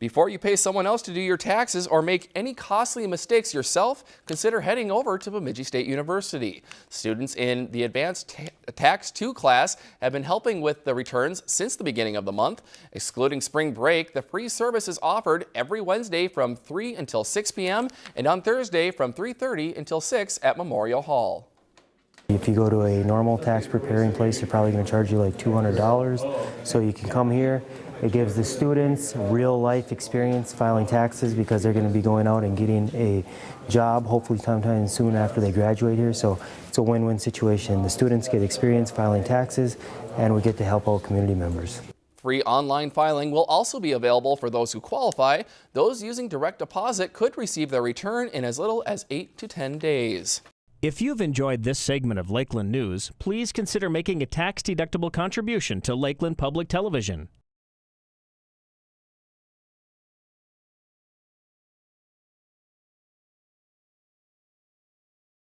Before you pay someone else to do your taxes or make any costly mistakes yourself, consider heading over to Bemidji State University. Students in the Advanced Tax 2 class have been helping with the returns since the beginning of the month. Excluding spring break, the free service is offered every Wednesday from 3 until 6 p.m. and on Thursday from 3.30 until 6 at Memorial Hall. If you go to a normal tax preparing place, they're probably going to charge you like $200. So you can come here. It gives the students real life experience filing taxes because they're going to be going out and getting a job hopefully sometime soon after they graduate here. So it's a win-win situation. The students get experience filing taxes and we get to help out community members. Free online filing will also be available for those who qualify. Those using direct deposit could receive their return in as little as 8 to 10 days. If you've enjoyed this segment of Lakeland News, please consider making a tax-deductible contribution to Lakeland Public Television.